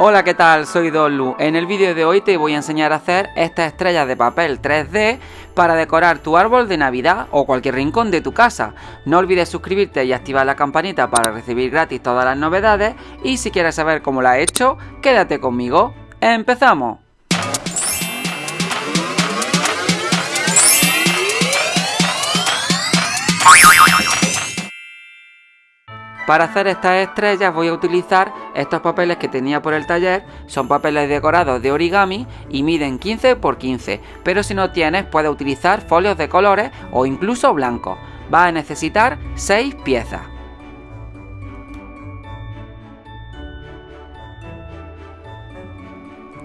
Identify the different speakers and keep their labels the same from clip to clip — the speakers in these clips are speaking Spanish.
Speaker 1: Hola, ¿qué tal? Soy Dolu. En el vídeo de hoy te voy a enseñar a hacer estas estrellas de papel 3D para decorar tu árbol de Navidad o cualquier rincón de tu casa. No olvides suscribirte y activar la campanita para recibir gratis todas las novedades y si quieres saber cómo la he hecho, quédate conmigo. ¡Empezamos! Para hacer estas estrellas voy a utilizar estos papeles que tenía por el taller, son papeles decorados de origami y miden 15 x 15, pero si no tienes puedes utilizar folios de colores o incluso blancos. Vas a necesitar 6 piezas.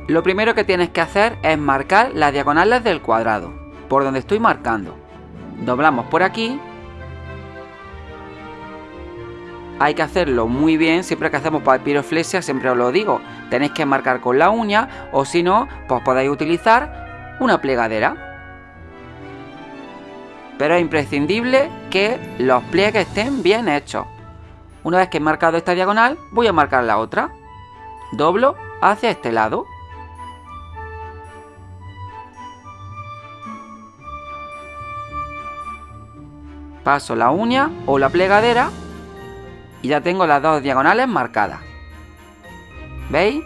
Speaker 1: Lo primero que tienes que hacer es marcar las diagonales del cuadrado, por donde estoy marcando. Doblamos por aquí hay que hacerlo muy bien, siempre que hacemos papiroflexia, siempre os lo digo, tenéis que marcar con la uña o si no, pues podéis utilizar una plegadera. Pero es imprescindible que los pliegues estén bien hechos. Una vez que he marcado esta diagonal, voy a marcar la otra. Doblo hacia este lado. Paso la uña o la plegadera y ya tengo las dos diagonales marcadas. ¿Veis?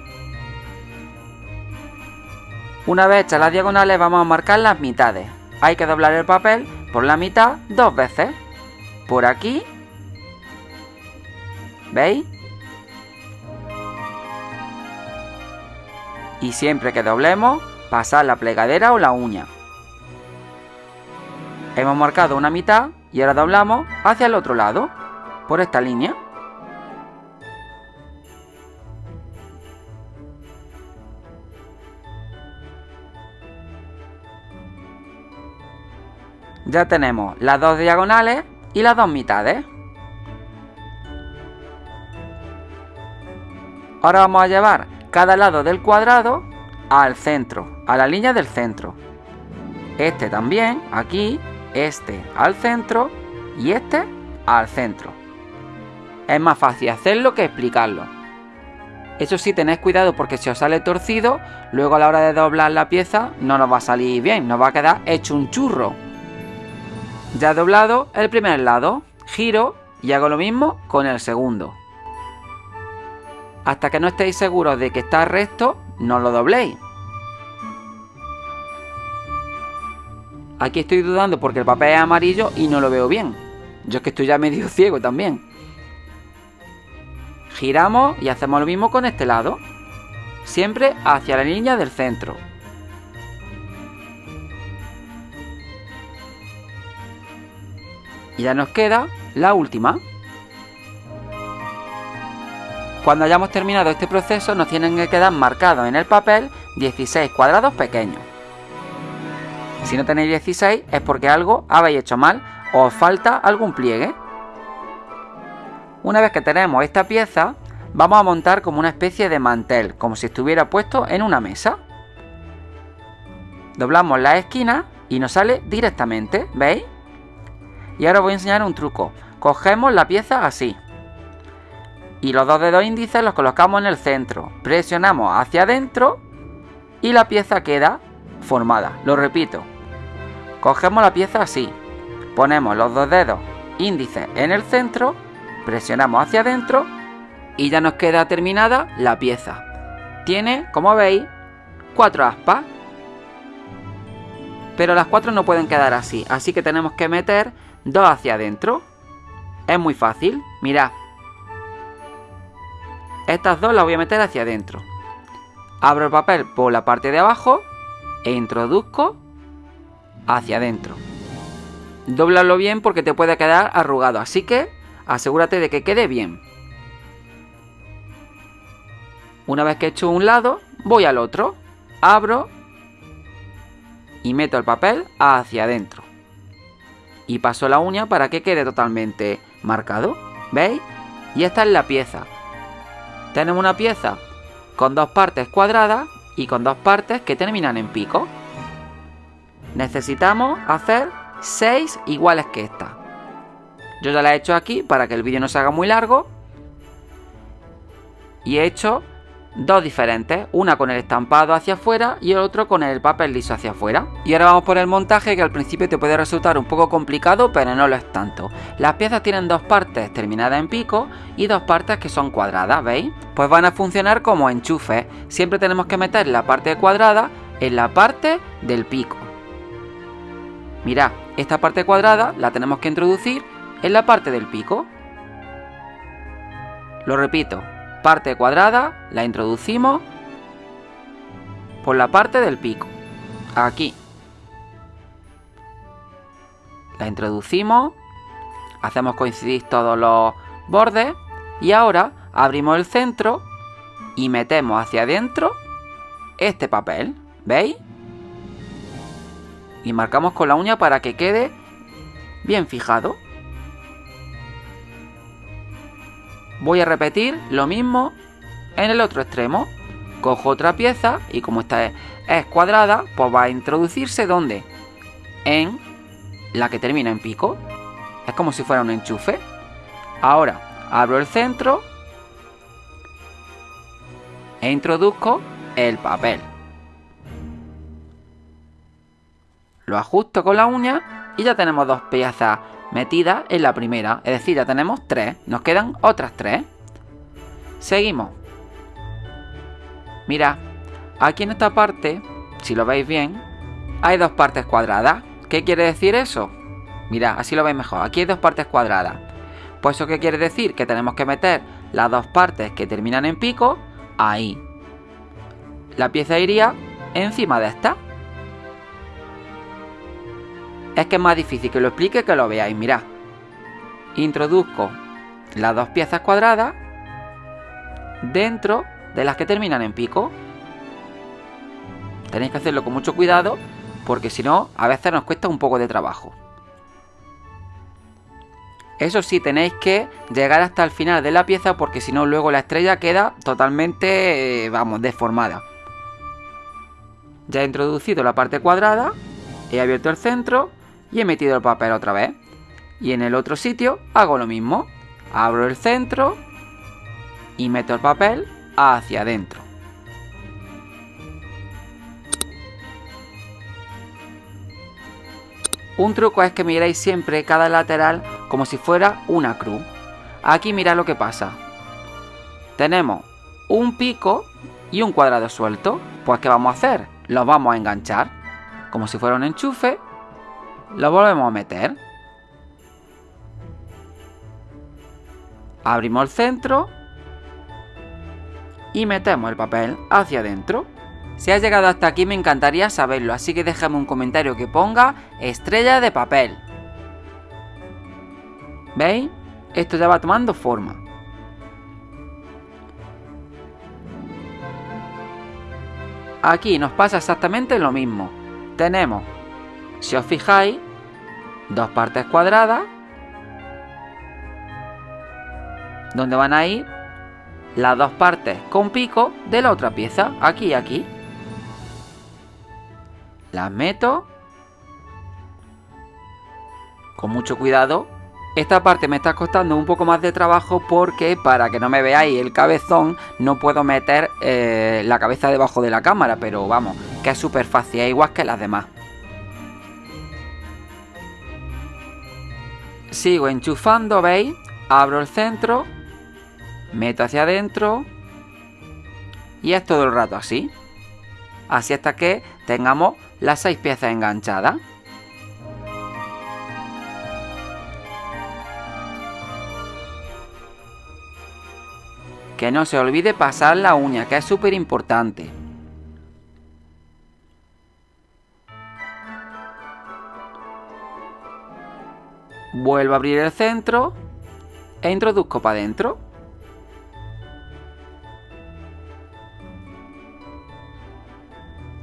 Speaker 1: Una vez hechas las diagonales vamos a marcar las mitades. Hay que doblar el papel por la mitad dos veces. Por aquí. ¿Veis? Y siempre que doblemos, pasar la plegadera o la uña. Hemos marcado una mitad y ahora doblamos hacia el otro lado, por esta línea. Ya tenemos las dos diagonales y las dos mitades. Ahora vamos a llevar cada lado del cuadrado al centro, a la línea del centro. Este también, aquí, este al centro y este al centro. Es más fácil hacerlo que explicarlo. Eso sí, tened cuidado porque si os sale torcido, luego a la hora de doblar la pieza no nos va a salir bien, nos va a quedar hecho un churro. Ya doblado el primer lado, giro y hago lo mismo con el segundo. Hasta que no estéis seguros de que está recto, no lo dobléis. Aquí estoy dudando porque el papel es amarillo y no lo veo bien. Yo es que estoy ya medio ciego también. Giramos y hacemos lo mismo con este lado. Siempre hacia la línea del centro. Y ya nos queda la última. Cuando hayamos terminado este proceso nos tienen que quedar marcados en el papel 16 cuadrados pequeños. Si no tenéis 16 es porque algo habéis hecho mal o os falta algún pliegue. Una vez que tenemos esta pieza, vamos a montar como una especie de mantel, como si estuviera puesto en una mesa. Doblamos la esquina y nos sale directamente, ¿veis? Y ahora os voy a enseñar un truco. Cogemos la pieza así. Y los dos dedos índices los colocamos en el centro. Presionamos hacia adentro y la pieza queda formada. Lo repito. Cogemos la pieza así. Ponemos los dos dedos índices en el centro. Presionamos hacia adentro y ya nos queda terminada la pieza. Tiene, como veis, cuatro aspas. Pero las cuatro no pueden quedar así, así que tenemos que meter dos hacia adentro. Es muy fácil, mirad. Estas dos las voy a meter hacia adentro. Abro el papel por la parte de abajo e introduzco hacia adentro. Dóblalo bien porque te puede quedar arrugado, así que asegúrate de que quede bien. Una vez que he hecho un lado, voy al otro, abro y meto el papel hacia adentro y paso la uña para que quede totalmente marcado. ¿Veis? Y esta es la pieza. Tenemos una pieza con dos partes cuadradas y con dos partes que terminan en pico. Necesitamos hacer seis iguales que esta. Yo ya la he hecho aquí para que el vídeo no se haga muy largo. Y he hecho dos diferentes, una con el estampado hacia afuera y el otro con el papel liso hacia afuera. Y ahora vamos por el montaje que al principio te puede resultar un poco complicado, pero no lo es tanto. Las piezas tienen dos partes terminadas en pico y dos partes que son cuadradas, ¿veis? Pues van a funcionar como enchufes. Siempre tenemos que meter la parte cuadrada en la parte del pico. Mirad, esta parte cuadrada la tenemos que introducir en la parte del pico. Lo repito, parte cuadrada la introducimos por la parte del pico. Aquí. La introducimos, hacemos coincidir todos los bordes y ahora abrimos el centro y metemos hacia adentro este papel. ¿Veis? Y marcamos con la uña para que quede bien fijado. Voy a repetir lo mismo en el otro extremo. Cojo otra pieza y como esta es, cuadrada, pues va a introducirse ¿dónde? En la que termina en pico. Es como si fuera un enchufe. Ahora abro el centro e introduzco el papel. Lo ajusto con la uña y ya tenemos dos piezas metida en la primera. Es decir, ya tenemos tres. Nos quedan otras tres. Seguimos. Mira, aquí en esta parte, si lo veis bien, hay dos partes cuadradas. ¿Qué quiere decir eso? Mira, así lo veis mejor. Aquí hay dos partes cuadradas. Pues eso qué quiere decir? Que tenemos que meter las dos partes que terminan en pico ahí. La pieza iría encima de esta. Es que es más difícil que lo explique que lo veáis. Mirad. Introduzco las dos piezas cuadradas dentro de las que terminan en pico. Tenéis que hacerlo con mucho cuidado porque si no, a veces nos cuesta un poco de trabajo. Eso sí, tenéis que llegar hasta el final de la pieza porque si no, luego la estrella queda totalmente, eh, vamos, deformada. Ya he introducido la parte cuadrada, he abierto el centro y he metido el papel otra vez. Y en el otro sitio hago lo mismo. Abro el centro y meto el papel hacia adentro. Un truco es que miréis siempre cada lateral como si fuera una cruz. Aquí mirad lo que pasa. Tenemos un pico y un cuadrado suelto. Pues ¿qué vamos a hacer? Los vamos a enganchar como si fuera un enchufe lo volvemos a meter. Abrimos el centro. Y metemos el papel hacia adentro. Si has llegado hasta aquí me encantaría saberlo, así que déjame un comentario que ponga estrella de papel. ¿Veis? Esto ya va tomando forma. Aquí nos pasa exactamente lo mismo. Tenemos si os fijáis, dos partes cuadradas donde van a ir las dos partes con pico de la otra pieza, aquí y aquí. Las meto con mucho cuidado. Esta parte me está costando un poco más de trabajo porque para que no me veáis el cabezón no puedo meter eh, la cabeza debajo de la cámara, pero vamos, que es súper fácil, es igual que las demás. Sigo enchufando, ¿veis? Abro el centro, meto hacia adentro y es todo el rato así. Así hasta que tengamos las seis piezas enganchadas. Que no se olvide pasar la uña, que es súper importante. Vuelvo a abrir el centro e introduzco para adentro.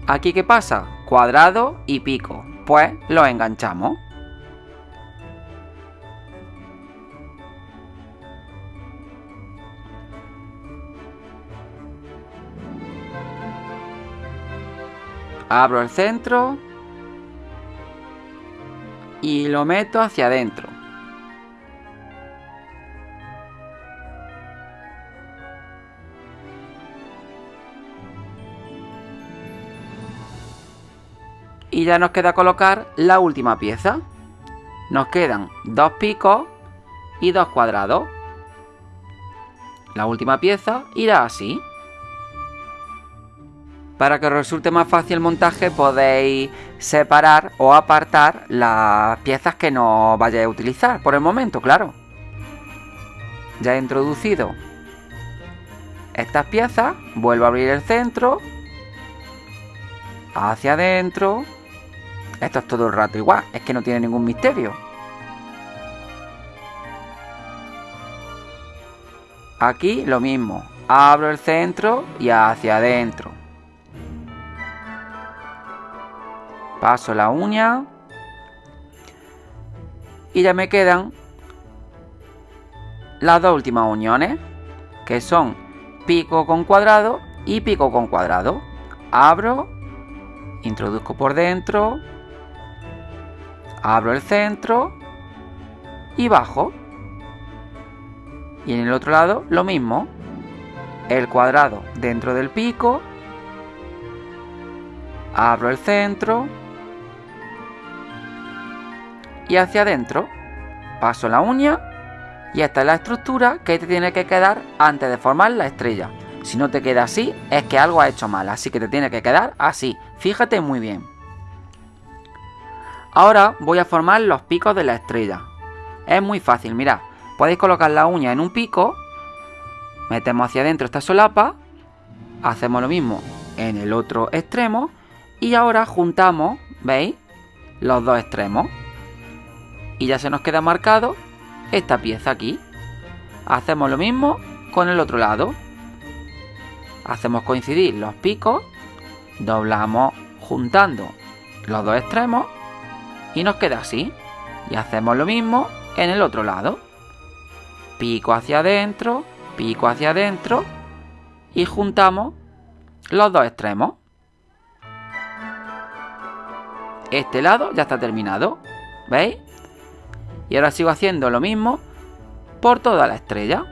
Speaker 1: ¿Aquí qué pasa? Cuadrado y pico. Pues lo enganchamos. Abro el centro y lo meto hacia adentro. Y ya nos queda colocar la última pieza. Nos quedan dos picos y dos cuadrados. La última pieza irá así. Para que os resulte más fácil el montaje podéis separar o apartar las piezas que no vayáis a utilizar por el momento, claro. Ya he introducido estas piezas, vuelvo a abrir el centro, hacia adentro. Esto es todo el rato igual, es que no tiene ningún misterio. Aquí lo mismo, abro el centro y hacia adentro. Paso la uña y ya me quedan las dos últimas uniones, que son pico con cuadrado y pico con cuadrado. Abro, introduzco por dentro, abro el centro y bajo. Y en el otro lado lo mismo. El cuadrado dentro del pico. Abro el centro. Y hacia adentro. Paso la uña. Y esta es la estructura que te tiene que quedar antes de formar la estrella. Si no te queda así, es que algo ha hecho mal. Así que te tiene que quedar así. Fíjate muy bien. Ahora voy a formar los picos de la estrella. Es muy fácil, mirad. Podéis colocar la uña en un pico, metemos hacia adentro esta solapa, hacemos lo mismo en el otro extremo y ahora juntamos, ¿veis? Los dos extremos. Y ya se nos queda marcado esta pieza aquí. Hacemos lo mismo con el otro lado. Hacemos coincidir los picos, doblamos juntando los dos extremos y nos queda así. Y hacemos lo mismo en el otro lado pico hacia adentro, pico hacia adentro y juntamos los dos extremos. Este lado ya está terminado, ¿veis? Y ahora sigo haciendo lo mismo por toda la estrella.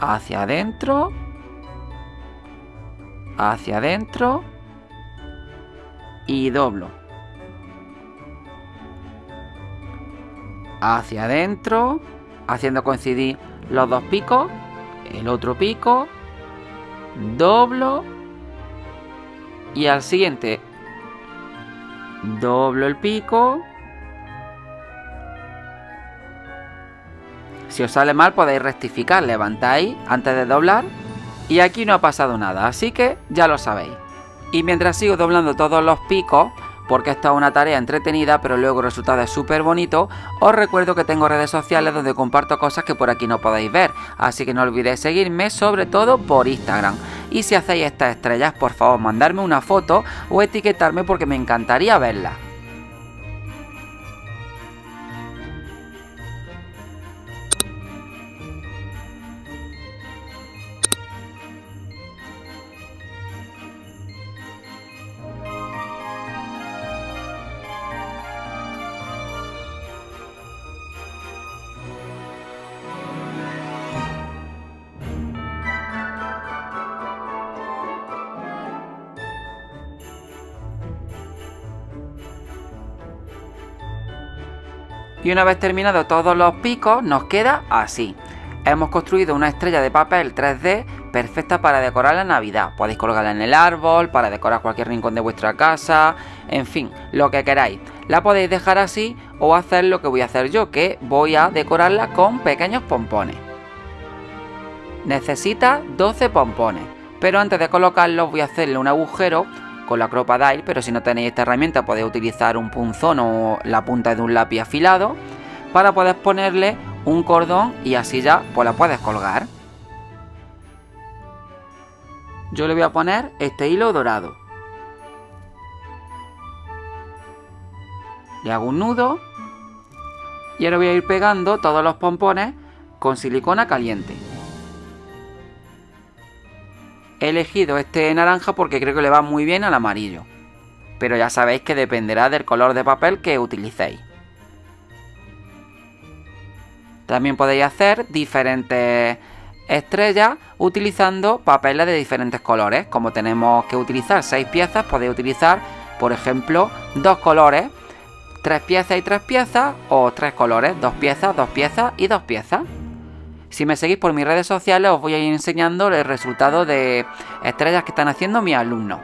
Speaker 1: Hacia adentro, hacia adentro y doblo. hacia adentro, haciendo coincidir los dos picos, el otro pico, doblo y al siguiente doblo el pico. Si os sale mal podéis rectificar, levantáis antes de doblar y aquí no ha pasado nada, así que ya lo sabéis. Y mientras sigo doblando todos los picos, porque esta es una tarea entretenida pero luego el resultado es súper bonito, os recuerdo que tengo redes sociales donde comparto cosas que por aquí no podéis ver, así que no olvidéis seguirme sobre todo por Instagram. Y si hacéis estas estrellas, por favor mandarme una foto o etiquetarme porque me encantaría verlas. Y una vez terminado todos los picos, nos queda así. Hemos construido una estrella de papel 3D perfecta para decorar la Navidad. Podéis colgarla en el árbol, para decorar cualquier rincón de vuestra casa, en fin, lo que queráis. La podéis dejar así o hacer lo que voy a hacer yo, que voy a decorarla con pequeños pompones. Necesita 12 pompones, pero antes de colocarlos voy a hacerle un agujero con la Crocodile, pero si no tenéis esta herramienta podéis utilizar un punzón o la punta de un lápiz afilado para poder ponerle un cordón y así ya pues la puedes colgar. Yo le voy a poner este hilo dorado. Le hago un nudo y ahora voy a ir pegando todos los pompones con silicona caliente. He elegido este naranja porque creo que le va muy bien al amarillo. Pero ya sabéis que dependerá del color de papel que utilicéis. También podéis hacer diferentes estrellas utilizando papeles de diferentes colores. Como tenemos que utilizar seis piezas, podéis utilizar, por ejemplo, dos colores, tres piezas y tres piezas, o tres colores, dos piezas, dos piezas y dos piezas. Si me seguís por mis redes sociales os voy a ir enseñando el resultado de estrellas que están haciendo mis alumnos.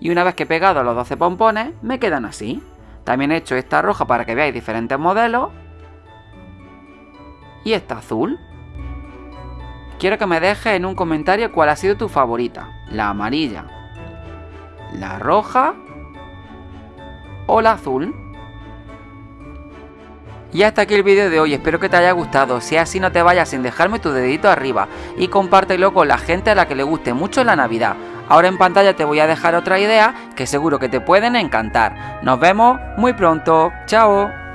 Speaker 1: Y una vez que he pegado los 12 pompones, me quedan así. También he hecho esta roja para que veáis diferentes modelos. Y esta azul. Quiero que me dejes en un comentario cuál ha sido tu favorita. La amarilla, la roja o la azul. Y hasta aquí el vídeo de hoy, espero que te haya gustado, si es así no te vayas sin dejarme tu dedito arriba y compártelo con la gente a la que le guste mucho la Navidad. Ahora en pantalla te voy a dejar otra idea que seguro que te pueden encantar. Nos vemos muy pronto, chao.